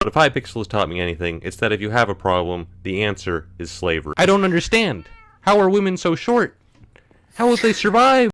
But if Hypixel has taught me anything, it's that if you have a problem, the answer is slavery. I don't understand. How are women so short? How will they survive?